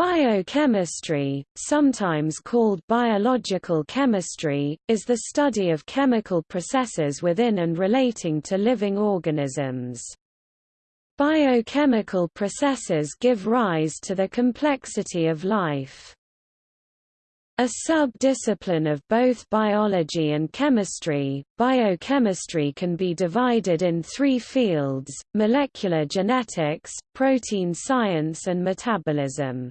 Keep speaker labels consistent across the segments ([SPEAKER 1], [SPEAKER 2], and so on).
[SPEAKER 1] Biochemistry, sometimes called biological chemistry, is the study of chemical processes within and relating to living organisms. Biochemical processes give rise to the complexity of life. A sub-discipline of both biology and chemistry, biochemistry can be divided in three fields, molecular genetics, protein science and metabolism.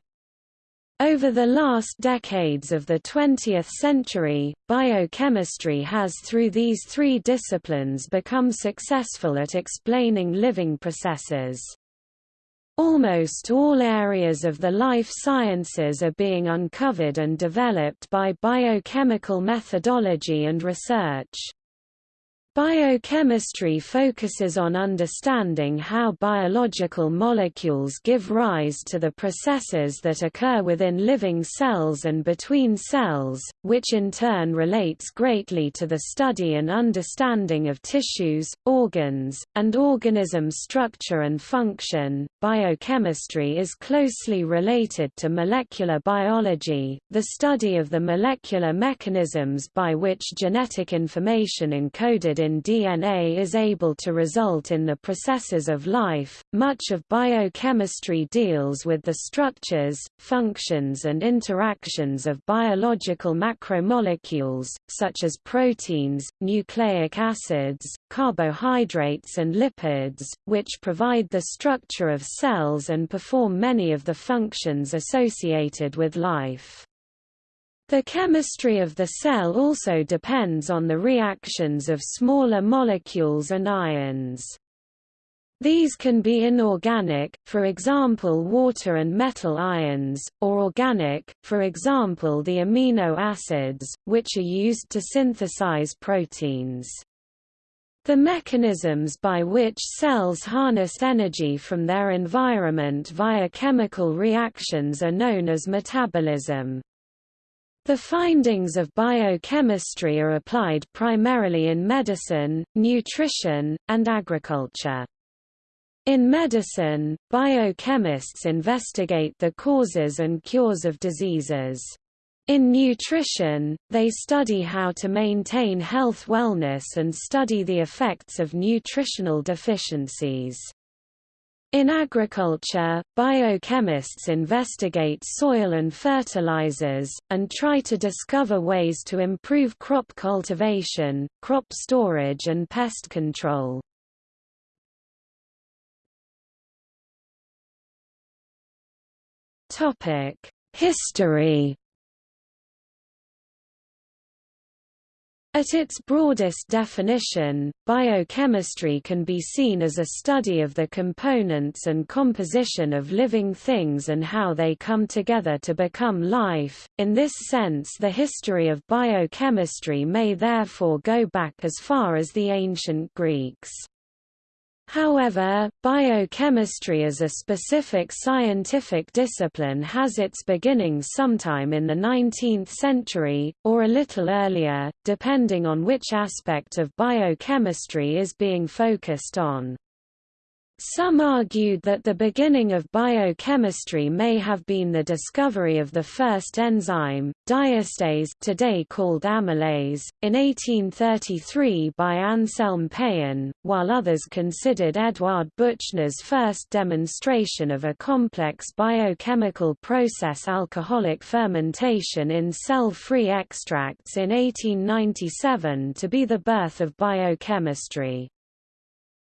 [SPEAKER 1] Over the last decades of the 20th century, biochemistry has through these three disciplines become successful at explaining living processes. Almost all areas of the life sciences are being uncovered and developed by biochemical methodology and research. Biochemistry focuses on understanding how biological molecules give rise to the processes that occur within living cells and between cells, which in turn relates greatly to the study and understanding of tissues, organs, and organism structure and function. Biochemistry is closely related to molecular biology, the study of the molecular mechanisms by which genetic information encoded in DNA is able to result in the processes of life. Much of biochemistry deals with the structures, functions, and interactions of biological macromolecules, such as proteins, nucleic acids, carbohydrates, and lipids, which provide the structure of cells and perform many of the functions associated with life. The chemistry of the cell also depends on the reactions of smaller molecules and ions. These can be inorganic, for example water and metal ions, or organic, for example the amino acids, which are used to synthesize proteins. The mechanisms by which cells harness energy from their environment via chemical reactions are known as metabolism. The findings of biochemistry are applied primarily in medicine, nutrition, and agriculture. In medicine, biochemists investigate the causes and cures of diseases. In nutrition, they study how to maintain health wellness and study the effects of nutritional deficiencies. In agriculture, biochemists investigate soil and fertilizers, and try to discover ways to improve crop cultivation, crop storage and pest control. History At its broadest definition, biochemistry can be seen as a study of the components and composition of living things and how they come together to become life. In this sense, the history of biochemistry may therefore go back as far as the ancient Greeks. However, biochemistry as a specific scientific discipline has its beginnings sometime in the 19th century, or a little earlier, depending on which aspect of biochemistry is being focused on. Some argued that the beginning of biochemistry may have been the discovery of the first enzyme, diastase today called amylase, in 1833 by Anselm Payen, while others considered Eduard Buchner's first demonstration of a complex biochemical process alcoholic fermentation in cell-free extracts in 1897 to be the birth of biochemistry.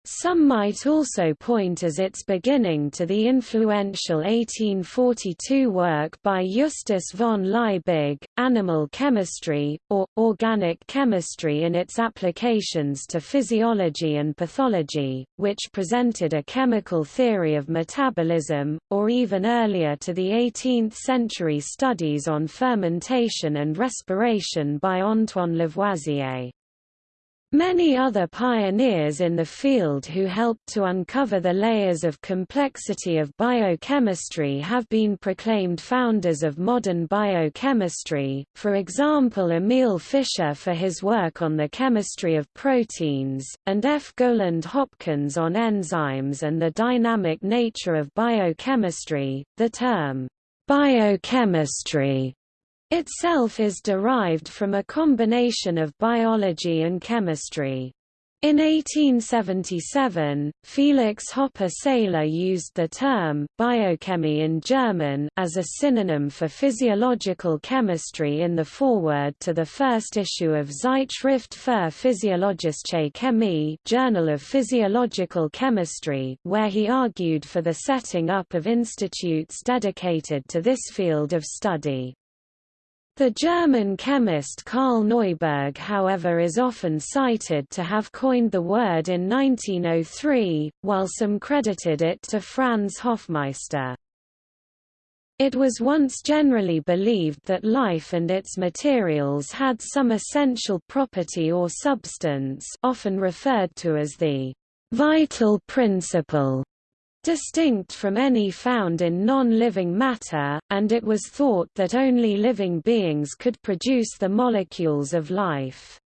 [SPEAKER 1] Some might also point as its beginning to the influential 1842 work by Justus von Liebig, Animal Chemistry, or, Organic Chemistry in its applications to physiology and pathology, which presented a chemical theory of metabolism, or even earlier to the 18th-century studies on fermentation and respiration by Antoine Lavoisier. Many other pioneers in the field who helped to uncover the layers of complexity of biochemistry have been proclaimed founders of modern biochemistry, for example Emil Fischer for his work on the chemistry of proteins, and F. Gowland Hopkins on enzymes and the dynamic nature of biochemistry. The term Biochemistry itself is derived from a combination of biology and chemistry. In 1877, Felix Hoppe Seyler used the term biochemie in German as a synonym for physiological chemistry in the foreword to the first issue of Zeitschrift für Physiologische Chemie Journal of Physiological Chemistry, where he argued for the setting up of institutes dedicated to this field of study. The German chemist Karl Neuberg however is often cited to have coined the word in 1903, while some credited it to Franz Hofmeister. It was once generally believed that life and its materials had some essential property or substance often referred to as the vital principle distinct from any found in non-living matter, and it was thought that only living beings could produce the molecules of life.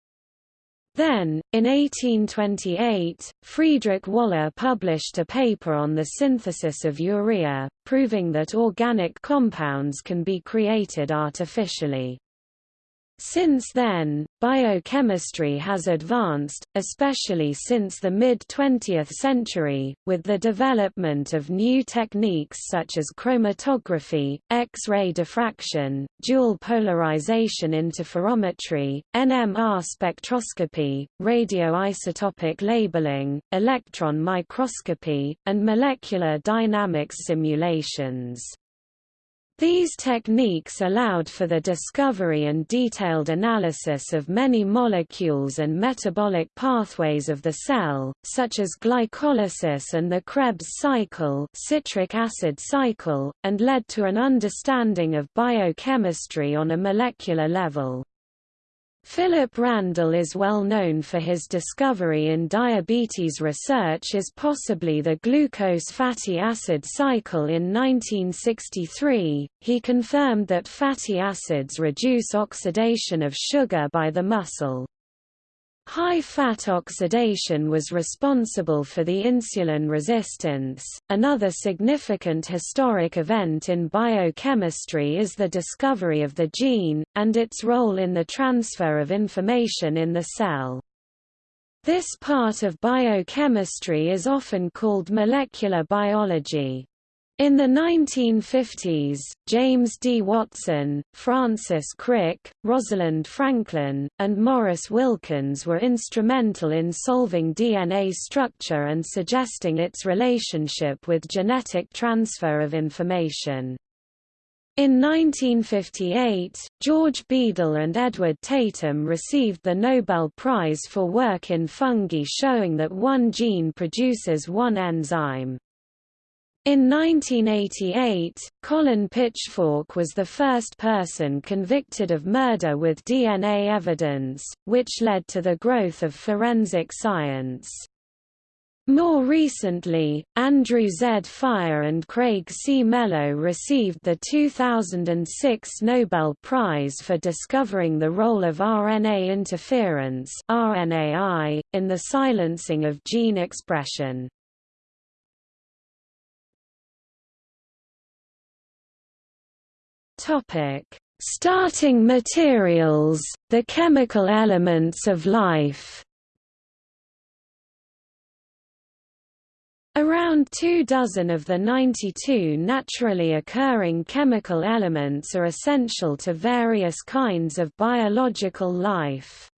[SPEAKER 1] Then, in 1828, Friedrich Wöhler published a paper on the synthesis of urea, proving that organic compounds can be created artificially. Since then, biochemistry has advanced, especially since the mid-20th century, with the development of new techniques such as chromatography, X-ray diffraction, dual polarization interferometry, NMR spectroscopy, radioisotopic labeling, electron microscopy, and molecular dynamics simulations. These techniques allowed for the discovery and detailed analysis of many molecules and metabolic pathways of the cell, such as glycolysis and the Krebs cycle, citric acid cycle, and led to an understanding of biochemistry on a molecular level. Philip Randle is well known for his discovery in diabetes research is possibly the glucose fatty acid cycle in 1963. He confirmed that fatty acids reduce oxidation of sugar by the muscle. High-fat oxidation was responsible for the insulin resistance. Another significant historic event in biochemistry is the discovery of the gene, and its role in the transfer of information in the cell. This part of biochemistry is often called molecular biology. In the 1950s, James D. Watson, Francis Crick, Rosalind Franklin, and Maurice Wilkins were instrumental in solving DNA structure and suggesting its relationship with genetic transfer of information. In 1958, George Beadle and Edward Tatum received the Nobel Prize for work in fungi showing that one gene produces one enzyme. In 1988, Colin Pitchfork was the first person convicted of murder with DNA evidence, which led to the growth of forensic science. More recently, Andrew Z. Fire and Craig C. Mello received the 2006 Nobel Prize for discovering the role of RNA interference in the silencing of gene expression. Topic: Starting materials, the chemical elements of life. Around two dozen of the 92 naturally occurring chemical elements are essential to various kinds of biological life.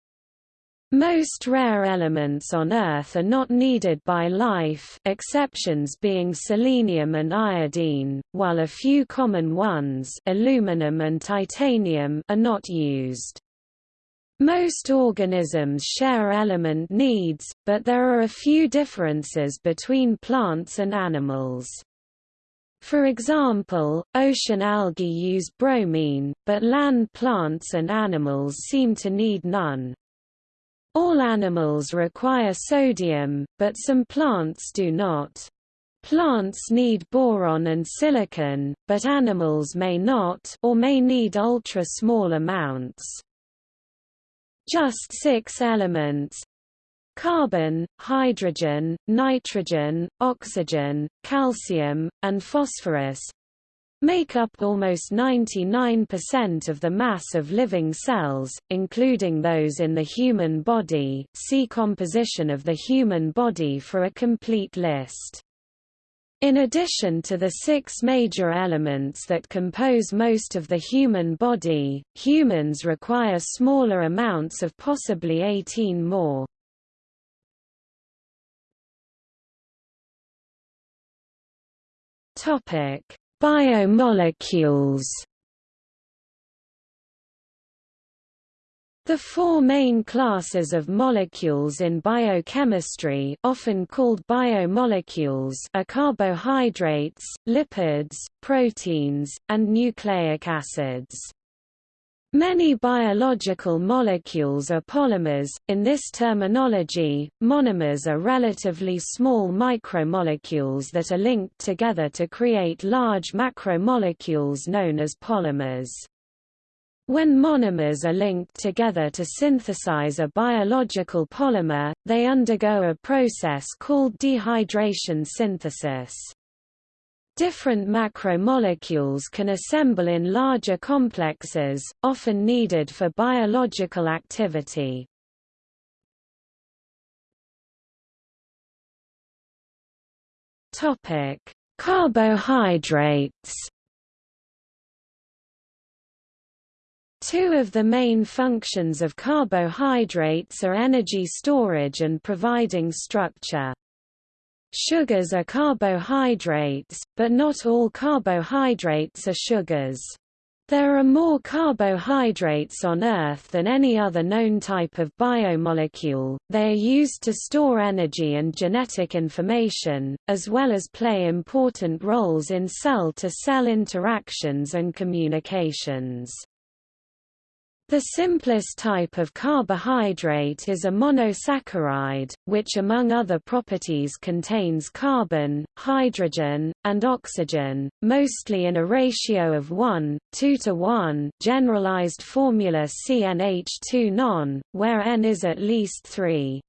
[SPEAKER 1] Most rare elements on Earth are not needed by life exceptions being selenium and iodine, while a few common ones aluminum and titanium are not used. Most organisms share element needs, but there are a few differences between plants and animals. For example, ocean algae use bromine, but land plants and animals seem to need none. All animals require sodium, but some plants do not. Plants need boron and silicon, but animals may not or may need ultra-small amounts. Just six elements carbon, hydrogen, nitrogen, oxygen, calcium, and phosphorus make up almost 99% of the mass of living cells, including those in the human body see composition of the human body for a complete list. In addition to the six major elements that compose most of the human body, humans require smaller amounts of possibly 18 more. Biomolecules The four main classes of molecules in biochemistry often called biomolecules are carbohydrates, lipids, proteins, and nucleic acids. Many biological molecules are polymers. In this terminology, monomers are relatively small micromolecules that are linked together to create large macromolecules known as polymers. When monomers are linked together to synthesize a biological polymer, they undergo a process called dehydration synthesis. Different macromolecules can assemble in larger complexes, often needed for biological activity. Topic: Carbohydrates Two of the main functions of carbohydrates are energy storage and providing structure. Sugars are carbohydrates, but not all carbohydrates are sugars. There are more carbohydrates on Earth than any other known type of biomolecule. They are used to store energy and genetic information, as well as play important roles in cell to cell interactions and communications. The simplest type of carbohydrate is a monosaccharide, which among other properties contains carbon, hydrogen, and oxygen, mostly in a ratio of 1, 2 to 1 generalized formula CnH2 non, where N is at least 3.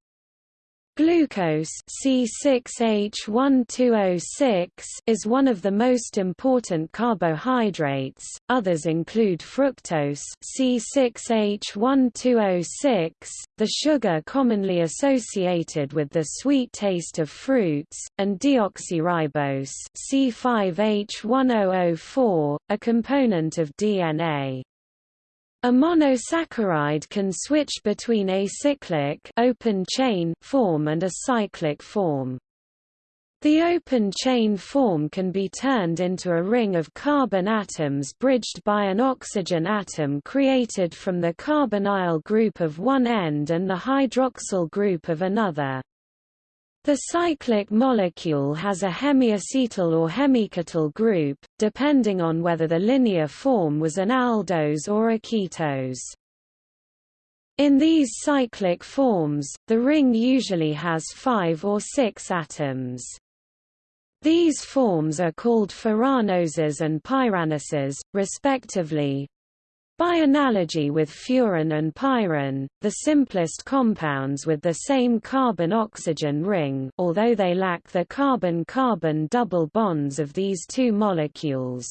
[SPEAKER 1] Glucose C6H1206 is one of the most important carbohydrates. Others include fructose C6H1206, the sugar commonly associated with the sweet taste of fruits, and deoxyribose C5H1004, a component of DNA. A monosaccharide can switch between acyclic open chain form and a cyclic form. The open chain form can be turned into a ring of carbon atoms bridged by an oxygen atom created from the carbonyl group of one end and the hydroxyl group of another. The cyclic molecule has a hemiacetal or hemiketal group, depending on whether the linear form was an aldose or a ketose. In these cyclic forms, the ring usually has five or six atoms. These forms are called furanoses and pyranoses, respectively, by analogy with furan and pyran, the simplest compounds with the same carbon-oxygen ring although they lack the carbon-carbon double bonds of these two molecules.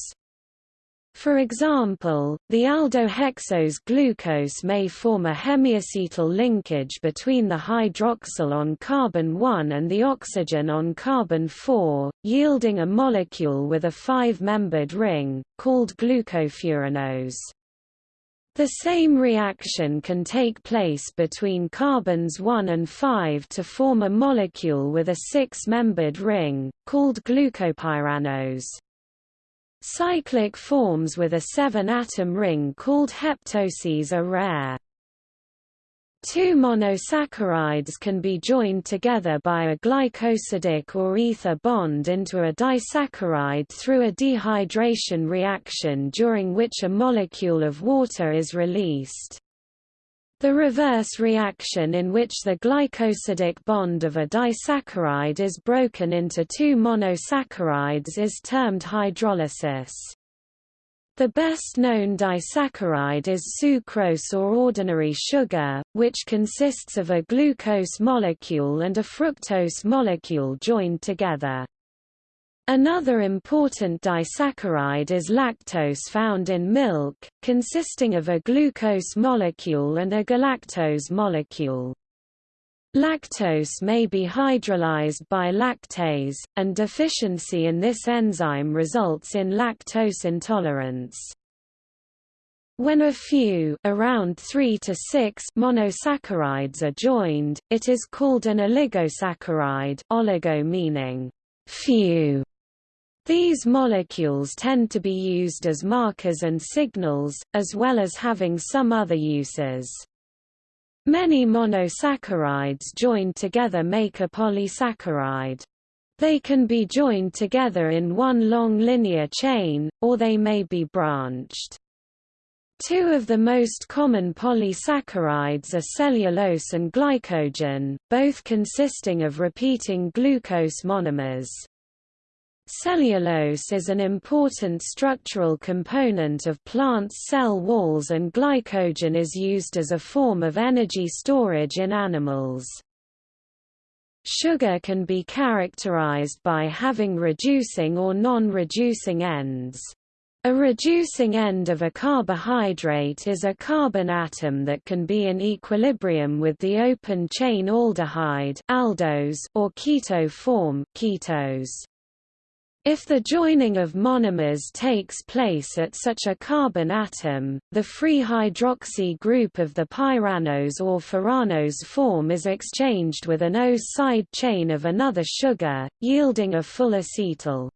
[SPEAKER 1] For example, the aldohexose glucose may form a hemiacetal linkage between the hydroxyl on carbon-1 and the oxygen on carbon-4, yielding a molecule with a five-membered ring, called glucofuranose. The same reaction can take place between carbons 1 and 5 to form a molecule with a six-membered ring, called glucopyranose. Cyclic forms with a seven-atom ring called heptoses are rare. Two monosaccharides can be joined together by a glycosidic or ether bond into a disaccharide through a dehydration reaction during which a molecule of water is released. The reverse reaction in which the glycosidic bond of a disaccharide is broken into two monosaccharides is termed hydrolysis. The best-known disaccharide is sucrose or ordinary sugar, which consists of a glucose molecule and a fructose molecule joined together. Another important disaccharide is lactose found in milk, consisting of a glucose molecule and a galactose molecule. Lactose may be hydrolyzed by lactase, and deficiency in this enzyme results in lactose intolerance. When a few around 3 to 6 monosaccharides are joined, it is called an oligosaccharide oligo meaning few these molecules tend to be used as markers and signals, as well as having some other uses. Many monosaccharides joined together make a polysaccharide. They can be joined together in one long linear chain, or they may be branched. Two of the most common polysaccharides are cellulose and glycogen, both consisting of repeating glucose monomers. Cellulose is an important structural component of plants' cell walls and glycogen is used as a form of energy storage in animals. Sugar can be characterized by having reducing or non-reducing ends. A reducing end of a carbohydrate is a carbon atom that can be in equilibrium with the open-chain aldehyde aldose or keto form ketose. If the joining of monomers takes place at such a carbon atom, the free hydroxy group of the pyranose or furanose form is exchanged with an O side chain of another sugar, yielding a full acetal.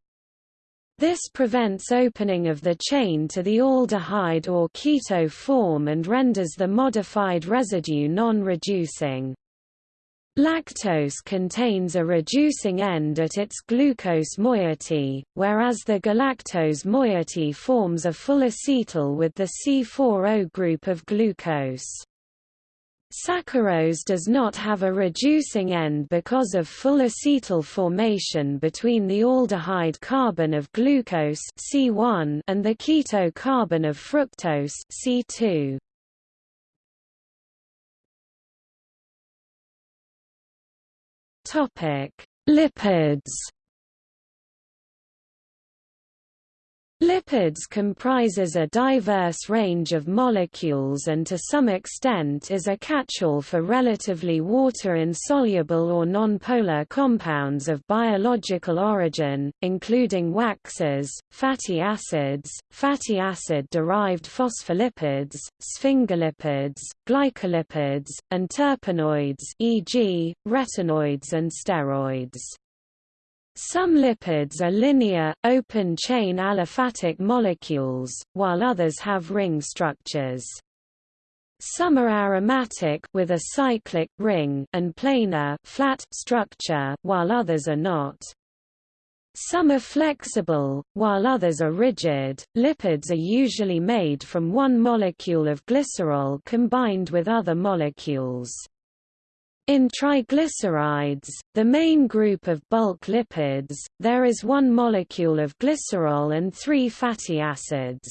[SPEAKER 1] This prevents opening of the chain to the aldehyde or keto form and renders the modified residue non-reducing. Lactose contains a reducing end at its glucose moiety, whereas the galactose moiety forms a full acetal with the C4O group of glucose. Saccharose does not have a reducing end because of full acetal formation between the aldehyde carbon of glucose C1 and the keto carbon of fructose C2. Topic: Lipids. Lipids comprises a diverse range of molecules and to some extent is a catch-all for relatively water-insoluble or nonpolar compounds of biological origin, including waxes, fatty acids, fatty acid-derived phospholipids, sphingolipids, glycolipids, and terpenoids e.g., retinoids and steroids. Some lipids are linear, open-chain aliphatic molecules, while others have ring structures. Some are aromatic with a cyclic ring and planar flat structure, while others are not. Some are flexible, while others are rigid. Lipids are usually made from one molecule of glycerol combined with other molecules. In triglycerides, the main group of bulk lipids, there is one molecule of glycerol and three fatty acids.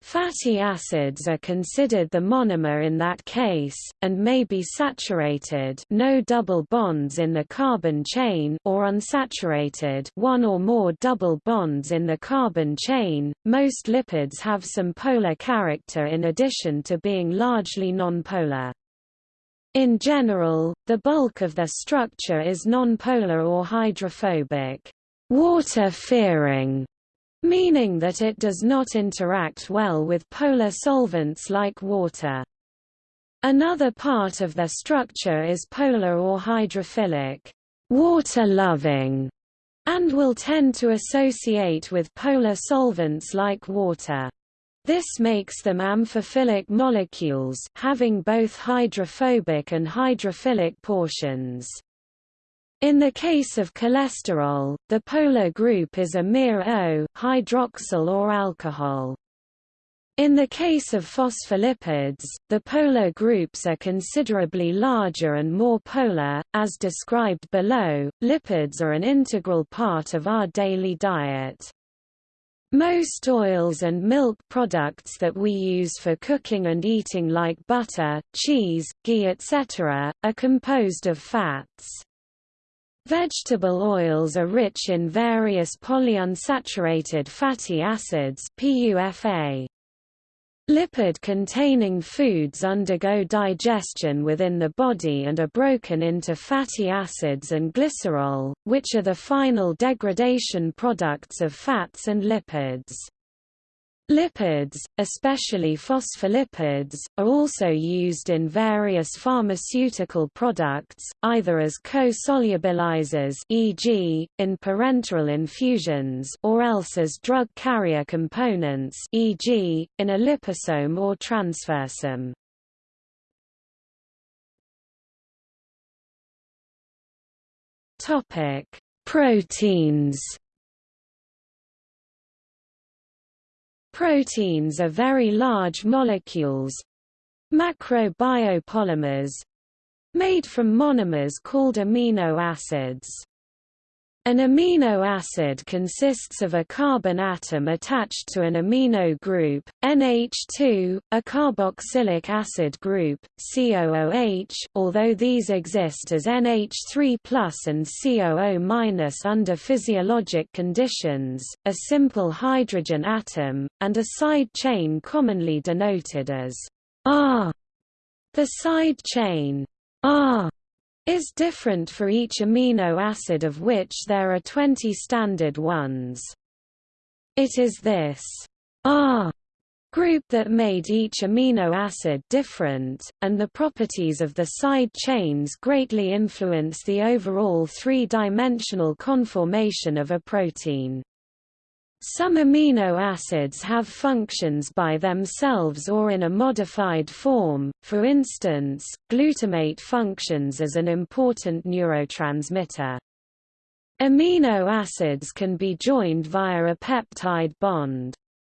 [SPEAKER 1] Fatty acids are considered the monomer in that case, and may be saturated no double bonds in the carbon chain or unsaturated one or more double bonds in the carbon chain. Most lipids have some polar character in addition to being largely nonpolar. In general, the bulk of their structure is nonpolar or hydrophobic, water-fearing, meaning that it does not interact well with polar solvents like water. Another part of their structure is polar or hydrophilic, water-loving, and will tend to associate with polar solvents like water. This makes them amphiphilic molecules having both hydrophobic and hydrophilic portions. In the case of cholesterol, the polar group is a mere O, hydroxyl or alcohol. In the case of phospholipids, the polar groups are considerably larger and more polar, as described below. Lipids are an integral part of our daily diet. Most oils and milk products that we use for cooking and eating like butter, cheese, ghee etc., are composed of fats. Vegetable oils are rich in various polyunsaturated fatty acids PUFA. Lipid-containing foods undergo digestion within the body and are broken into fatty acids and glycerol, which are the final degradation products of fats and lipids. Lipids, especially phospholipids, are also used in various pharmaceutical products, either as co-solubilizers e.g., in parenteral infusions or else as drug carrier components e.g., in a liposome or transfersome. Proteins Proteins are very large molecules macrobiopolymers made from monomers called amino acids. An amino acid consists of a carbon atom attached to an amino group, NH2, a carboxylic acid group, COOH, although these exist as NH3 and COO- under physiologic conditions, a simple hydrogen atom, and a side chain commonly denoted as R. The side chain R is different for each amino acid of which there are 20 standard ones. It is this R group that made each amino acid different, and the properties of the side chains greatly influence the overall three-dimensional conformation of a protein. Some amino acids have functions by themselves or in a modified form, for instance, glutamate functions as an important neurotransmitter. Amino acids can be joined via a peptide bond.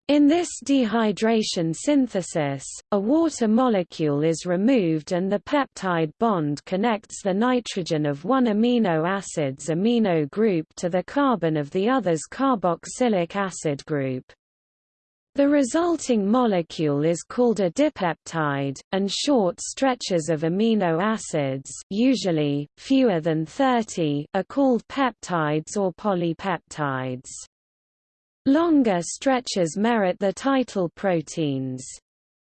[SPEAKER 1] In this dehydration synthesis, a water molecule is removed and the peptide bond connects the nitrogen of one amino acid's amino group to the carbon of the other's carboxylic acid group. The resulting molecule is called a dipeptide, and short stretches of amino acids usually, fewer than 30 are called peptides or polypeptides. Longer stretches merit the title proteins.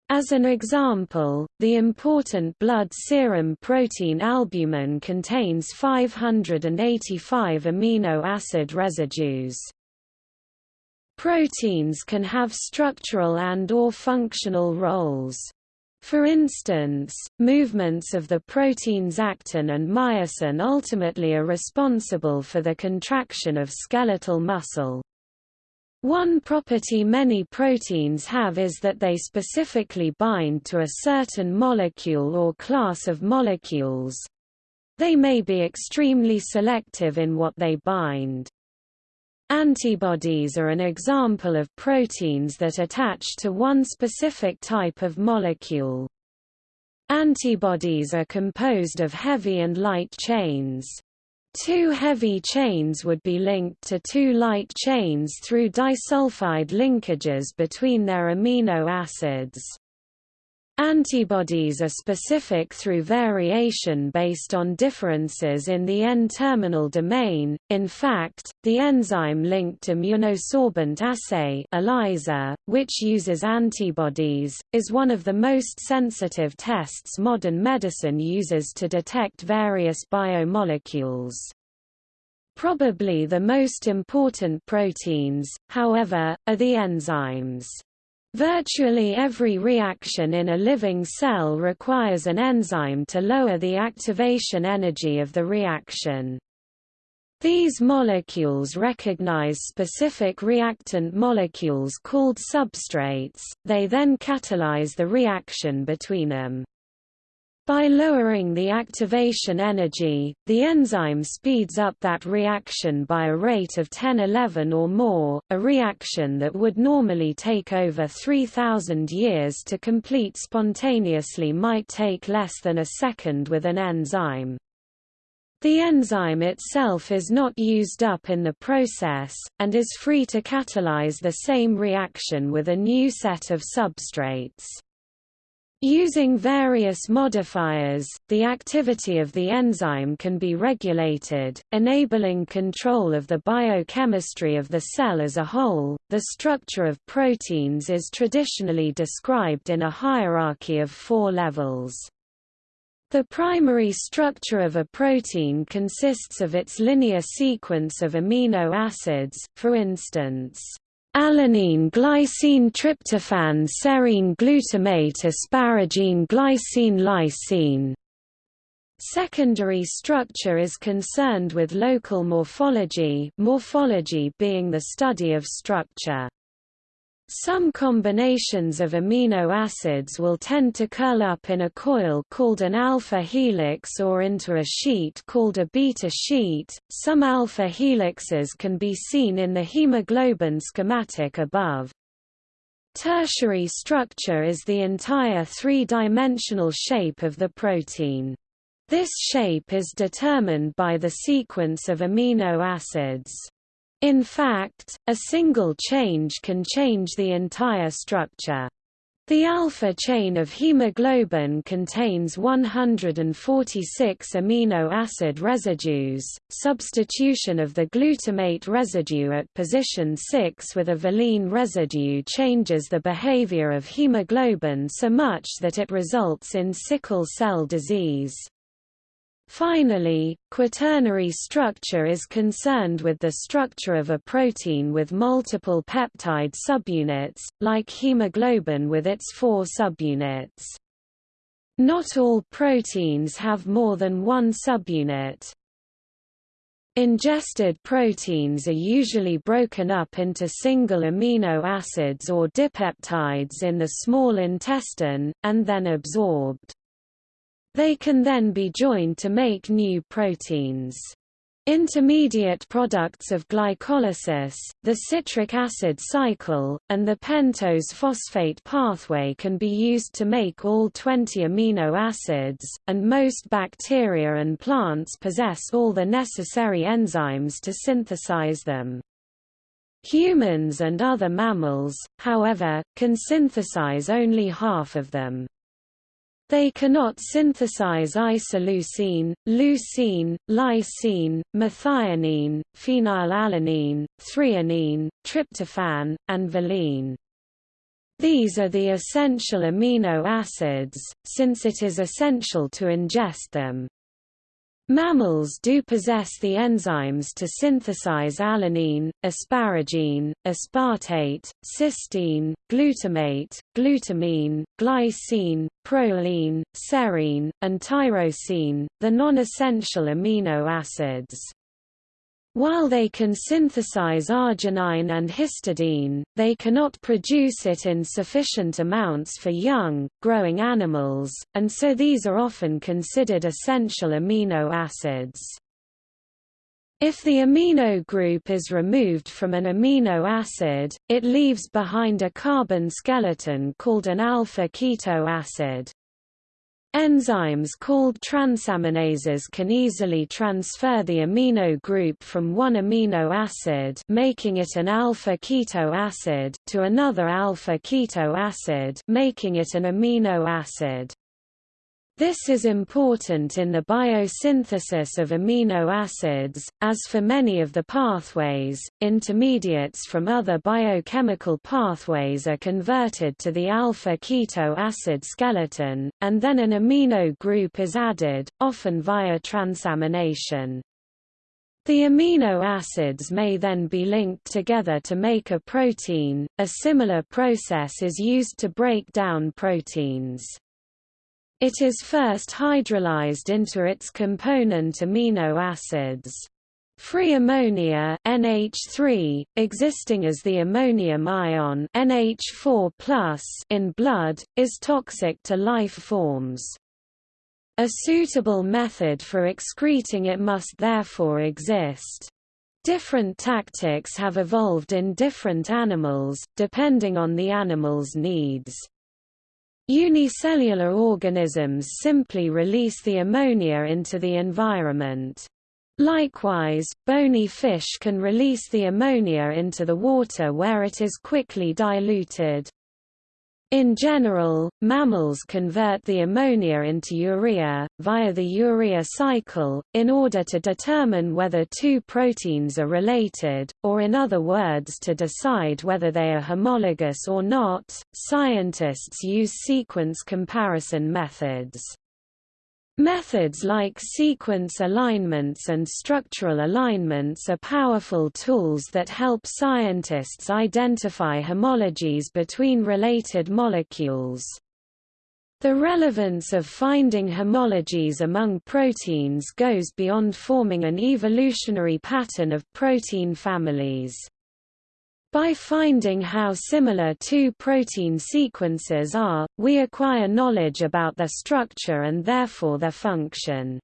[SPEAKER 1] As an example, the important blood serum protein albumin contains 585 amino acid residues. Proteins can have structural and or functional roles. For instance, movements of the proteins actin and myosin ultimately are responsible for the contraction of skeletal muscle. One property many proteins have is that they specifically bind to a certain molecule or class of molecules. They may be extremely selective in what they bind. Antibodies are an example of proteins that attach to one specific type of molecule. Antibodies are composed of heavy and light chains. Two heavy chains would be linked to two light chains through disulfide linkages between their amino acids. Antibodies are specific through variation based on differences in the N-terminal domain. In fact, the enzyme-linked immunosorbent assay ELISA, which uses antibodies, is one of the most sensitive tests modern medicine uses to detect various biomolecules. Probably the most important proteins, however, are the enzymes. Virtually every reaction in a living cell requires an enzyme to lower the activation energy of the reaction. These molecules recognize specific reactant molecules called substrates, they then catalyze the reaction between them. By lowering the activation energy, the enzyme speeds up that reaction by a rate of 10-11 or more, a reaction that would normally take over 3,000 years to complete spontaneously might take less than a second with an enzyme. The enzyme itself is not used up in the process, and is free to catalyze the same reaction with a new set of substrates. Using various modifiers, the activity of the enzyme can be regulated, enabling control of the biochemistry of the cell as a whole. The structure of proteins is traditionally described in a hierarchy of four levels. The primary structure of a protein consists of its linear sequence of amino acids, for instance, alanine glycine tryptophan serine glutamate asparagine glycine lysine. Secondary structure is concerned with local morphology morphology being the study of structure. Some combinations of amino acids will tend to curl up in a coil called an alpha helix or into a sheet called a beta sheet. Some alpha helixes can be seen in the hemoglobin schematic above. Tertiary structure is the entire three-dimensional shape of the protein. This shape is determined by the sequence of amino acids. In fact, a single change can change the entire structure. The alpha chain of hemoglobin contains 146 amino acid residues. Substitution of the glutamate residue at position 6 with a valine residue changes the behavior of hemoglobin so much that it results in sickle cell disease. Finally, quaternary structure is concerned with the structure of a protein with multiple peptide subunits, like hemoglobin with its four subunits. Not all proteins have more than one subunit. Ingested proteins are usually broken up into single amino acids or dipeptides in the small intestine, and then absorbed. They can then be joined to make new proteins. Intermediate products of glycolysis, the citric acid cycle, and the pentose phosphate pathway can be used to make all 20 amino acids, and most bacteria and plants possess all the necessary enzymes to synthesize them. Humans and other mammals, however, can synthesize only half of them. They cannot synthesize isoleucine, leucine, lysine, methionine, phenylalanine, threonine, tryptophan, and valine. These are the essential amino acids, since it is essential to ingest them. Mammals do possess the enzymes to synthesize alanine, asparagine, aspartate, cysteine, glutamate, glutamine, glycine, proline, serine, and tyrosine, the non-essential amino acids. While they can synthesize arginine and histidine, they cannot produce it in sufficient amounts for young, growing animals, and so these are often considered essential amino acids. If the amino group is removed from an amino acid, it leaves behind a carbon skeleton called an alpha-keto acid. Enzymes called transaminases can easily transfer the amino group from one amino acid making it an alpha-keto acid to another alpha-keto acid making it an amino acid. This is important in the biosynthesis of amino acids, as for many of the pathways, intermediates from other biochemical pathways are converted to the alpha-keto acid skeleton, and then an amino group is added, often via transamination. The amino acids may then be linked together to make a protein. A similar process is used to break down proteins. It is first hydrolyzed into its component amino acids. Free ammonia NH3, existing as the ammonium ion NH4+ in blood, is toxic to life forms. A suitable method for excreting it must therefore exist. Different tactics have evolved in different animals, depending on the animal's needs. Unicellular organisms simply release the ammonia into the environment. Likewise, bony fish can release the ammonia into the water where it is quickly diluted. In general, mammals convert the ammonia into urea, via the urea cycle, in order to determine whether two proteins are related, or in other words to decide whether they are homologous or not. Scientists use sequence comparison methods. Methods like sequence alignments and structural alignments are powerful tools that help scientists identify homologies between related molecules. The relevance of finding homologies among proteins goes beyond forming an evolutionary pattern of protein families. By finding how similar two protein sequences are, we acquire knowledge about their structure and therefore their function.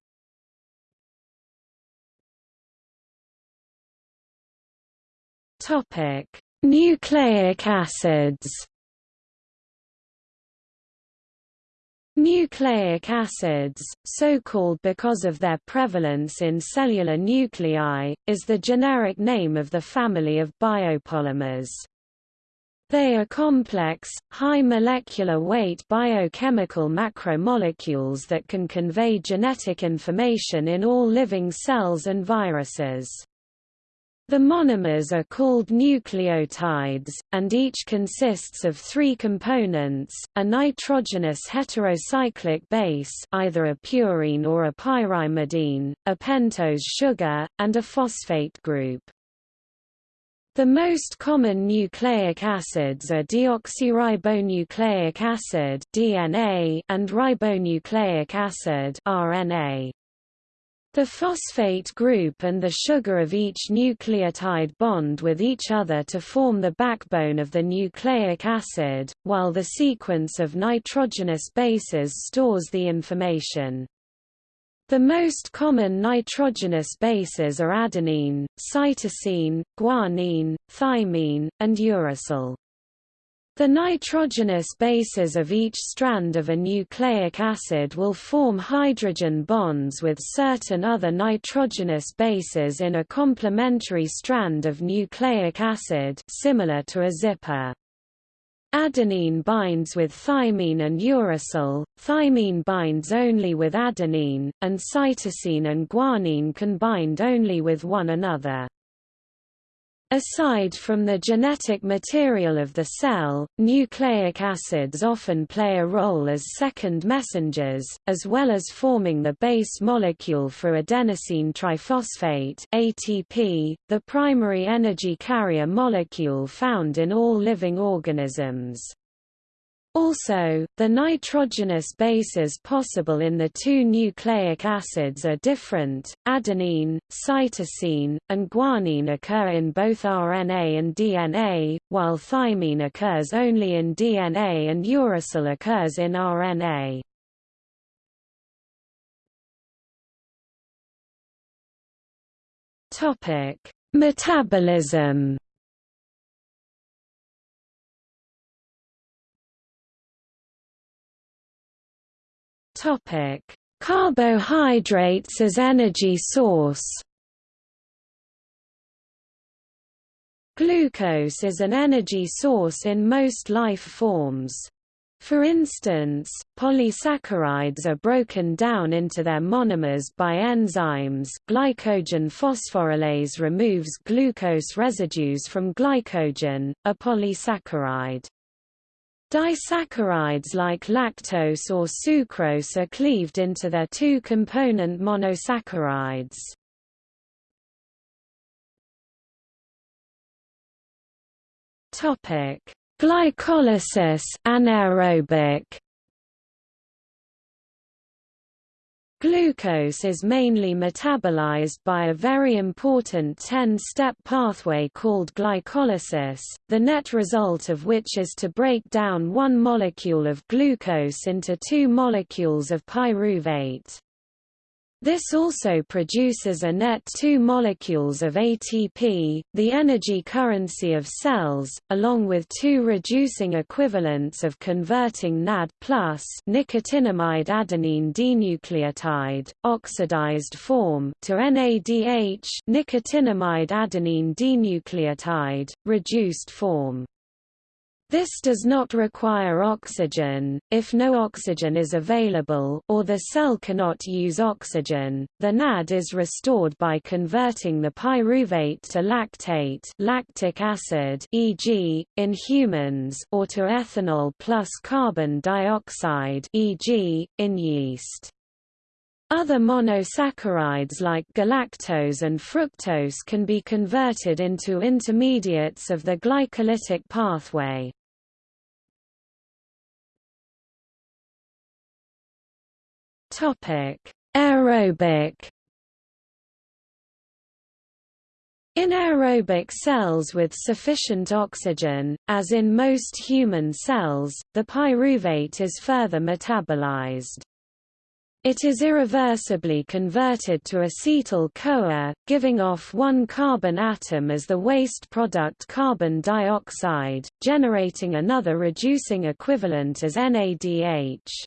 [SPEAKER 1] Nucleic acids Nucleic acids, so called because of their prevalence in cellular nuclei, is the generic name of the family of biopolymers. They are complex, high molecular weight biochemical macromolecules that can convey genetic information in all living cells and viruses. The monomers are called nucleotides, and each consists of three components, a nitrogenous heterocyclic base either a purine or a pyrimidine, a pentose sugar, and a phosphate group. The most common nucleic acids are deoxyribonucleic acid (DNA) and ribonucleic acid (RNA). The phosphate group and the sugar of each nucleotide bond with each other to form the backbone of the nucleic acid, while the sequence of nitrogenous bases stores the information. The most common nitrogenous bases are adenine, cytosine, guanine, thymine, and uracil. The nitrogenous bases of each strand of a nucleic acid will form hydrogen bonds with certain other nitrogenous bases in a complementary strand of nucleic acid similar to a zipper. Adenine binds with thymine and uracil, thymine binds only with adenine, and cytosine and guanine can bind only with one another. Aside from the genetic material of the cell, nucleic acids often play a role as second messengers, as well as forming the base molecule for adenosine triphosphate ATP, the primary energy carrier molecule found in all living organisms. Also, the nitrogenous bases possible in the two nucleic acids are different. Adenine, cytosine, and guanine occur in both RNA and DNA, while thymine occurs only in DNA and uracil occurs in RNA. Topic: Metabolism Topic: Carbohydrates as energy source. Glucose is an energy source in most life forms. For instance, polysaccharides are broken down into their monomers by enzymes glycogen phosphorylase removes glucose residues from glycogen, a polysaccharide. Disaccharides like lactose or sucrose are cleaved into their two-component monosaccharides. Topic: Glycolysis anaerobic Glucose is mainly metabolized by a very important 10-step pathway called glycolysis, the net result of which is to break down one molecule of glucose into two molecules of pyruvate. This also produces a net two molecules of ATP, the energy currency of cells, along with two reducing equivalents of converting NAD+, nicotinamide adenine dinucleotide, oxidized form, to NADH, nicotinamide adenine dinucleotide, reduced form. This does not require oxygen. If no oxygen is available or the cell cannot use oxygen, the NAD is restored by converting the pyruvate to lactate, lactic acid, e.g., in humans, or to ethanol plus carbon dioxide, e.g., in yeast. Other monosaccharides like galactose and fructose can be converted into intermediates of the glycolytic pathway. Aerobic In aerobic cells with sufficient oxygen, as in most human cells, the pyruvate is further metabolized. It is irreversibly converted to acetyl-CoA, giving off one carbon atom as the waste product carbon dioxide, generating another reducing equivalent as NADH.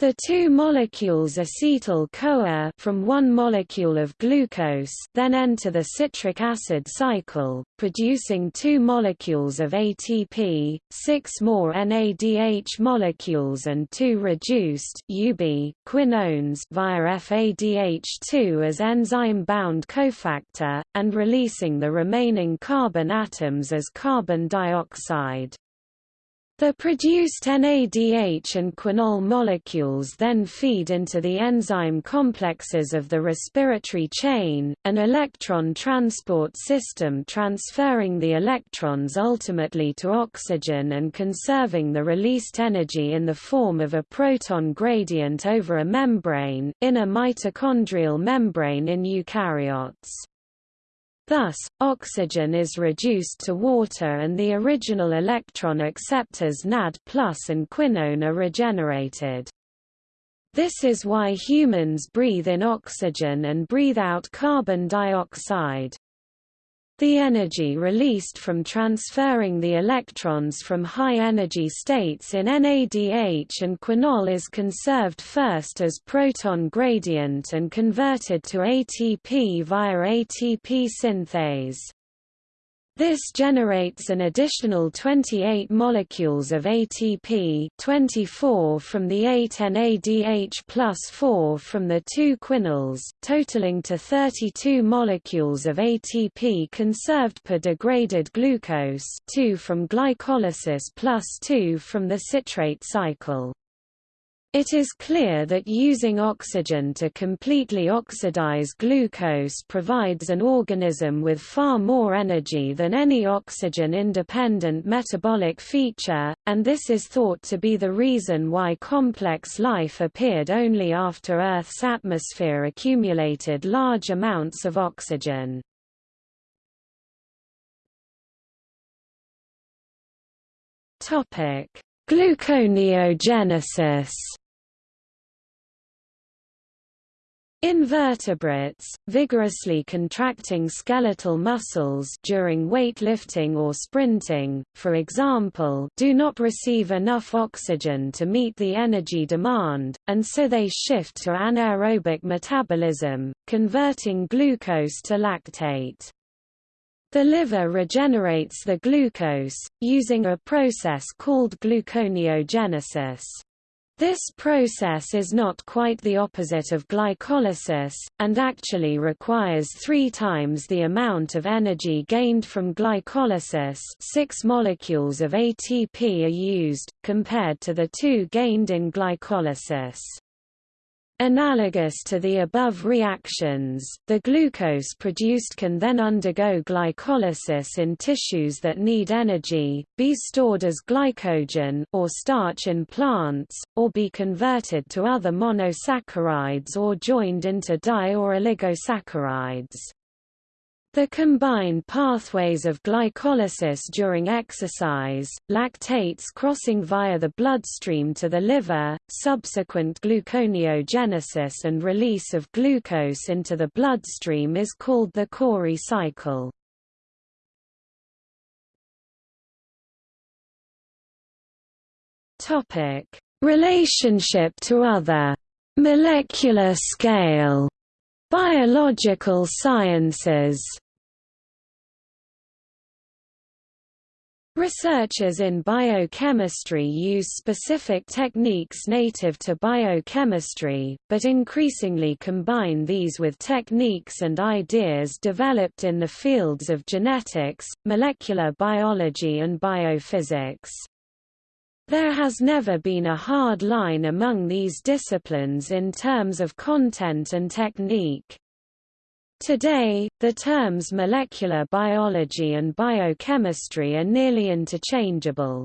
[SPEAKER 1] The two molecules acetyl-CoA from one molecule of glucose then enter the citric acid cycle, producing two molecules of ATP, six more NADH molecules and two reduced UB quinones via FADH2 as enzyme-bound cofactor, and releasing the remaining carbon atoms as carbon dioxide. The produced NADH and quinol molecules then feed into the enzyme complexes of the respiratory chain, an electron transport system transferring the electrons ultimately to oxygen and conserving the released energy in the form of a proton gradient over a membrane, in a mitochondrial membrane in eukaryotes. Thus, oxygen is reduced to water and the original electron acceptors NAD and quinone are regenerated. This is why humans breathe in oxygen and breathe out carbon dioxide. The energy released from transferring the electrons from high-energy states in NADH and quinol is conserved first as proton gradient and converted to ATP via ATP synthase. This generates an additional 28 molecules of ATP 24 from the 8 NADH plus 4 from the 2 quinols, totaling to 32 molecules of ATP conserved per degraded glucose 2 from glycolysis plus 2 from the citrate cycle. It is clear that using oxygen to completely oxidize glucose provides an organism with far more energy than any oxygen-independent metabolic feature, and this is thought to be the reason why complex life appeared only after Earth's atmosphere accumulated large amounts of oxygen. Gluconeogenesis In vertebrates, vigorously contracting skeletal muscles during weightlifting or sprinting, for example do not receive enough oxygen to meet the energy demand, and so they shift to anaerobic metabolism, converting glucose to lactate. The liver regenerates the glucose, using a process called gluconeogenesis. This process is not quite the opposite of glycolysis, and actually requires three times the amount of energy gained from glycolysis six molecules of ATP are used, compared to the two gained in glycolysis. Analogous to the above reactions, the glucose produced can then undergo glycolysis in tissues that need energy, be stored as glycogen or starch in plants, or be converted to other monosaccharides or joined into di- or oligosaccharides. The combined pathways of glycolysis during exercise, lactates crossing via the bloodstream to the liver, subsequent gluconeogenesis and release of glucose into the bloodstream is called the Cori cycle. Relationship to other molecular scale biological sciences Researchers in biochemistry use specific techniques native to biochemistry, but increasingly combine these with techniques and ideas developed in the fields of genetics, molecular biology and biophysics. There has never been a hard line among these disciplines in terms of content and technique. Today, the terms molecular biology and biochemistry are nearly interchangeable.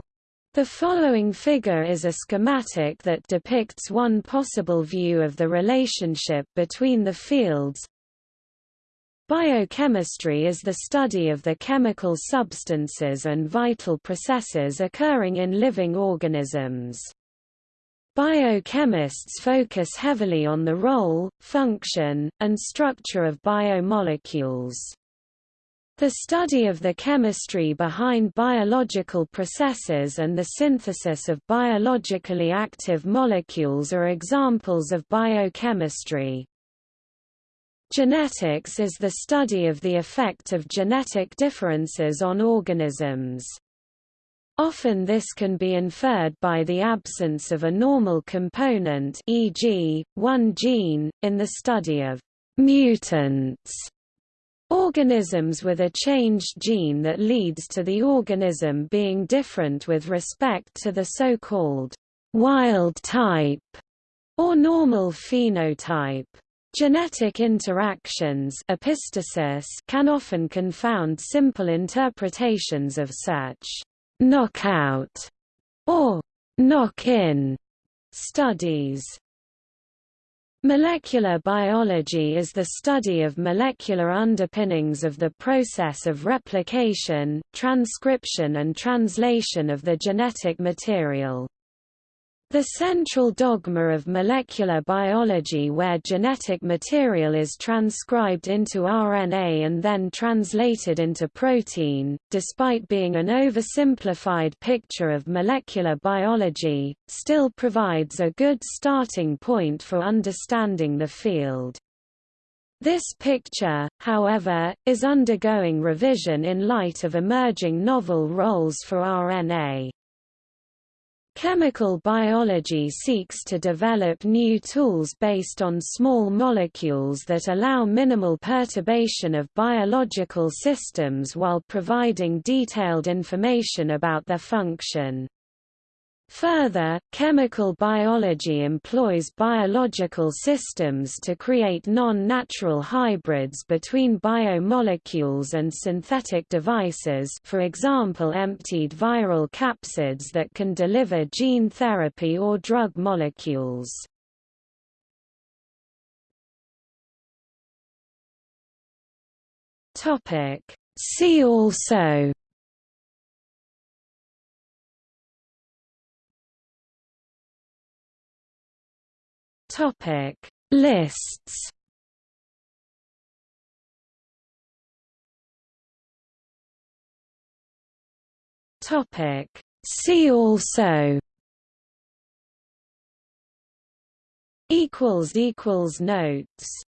[SPEAKER 1] The following figure is a schematic that depicts one possible view of the relationship between the fields. Biochemistry is the study of the chemical substances and vital processes occurring in living organisms. Biochemists focus heavily on the role, function, and structure of biomolecules. The study of the chemistry behind biological processes and the synthesis of biologically active molecules are examples of biochemistry. Genetics is the study of the effect of genetic differences on organisms. Often this can be inferred by the absence of a normal component e.g., one gene, in the study of mutants, organisms with a changed gene that leads to the organism being different with respect to the so-called wild type or normal phenotype. Genetic interactions epistasis can often confound simple interpretations of such knockout or knock-in studies. Molecular biology is the study of molecular underpinnings of the process of replication, transcription and translation of the genetic material. The central dogma of molecular biology where genetic material is transcribed into RNA and then translated into protein, despite being an oversimplified picture of molecular biology, still provides a good starting point for understanding the field. This picture, however, is undergoing revision in light of emerging novel roles for RNA. Chemical biology seeks to develop new tools based on small molecules that allow minimal perturbation of biological systems while providing detailed information about their function. Further, chemical biology employs biological systems to create non-natural hybrids between biomolecules and synthetic devices for example emptied viral capsids that can deliver gene therapy or drug molecules. See also Topic. Lists. Topic. See also. Equals equals notes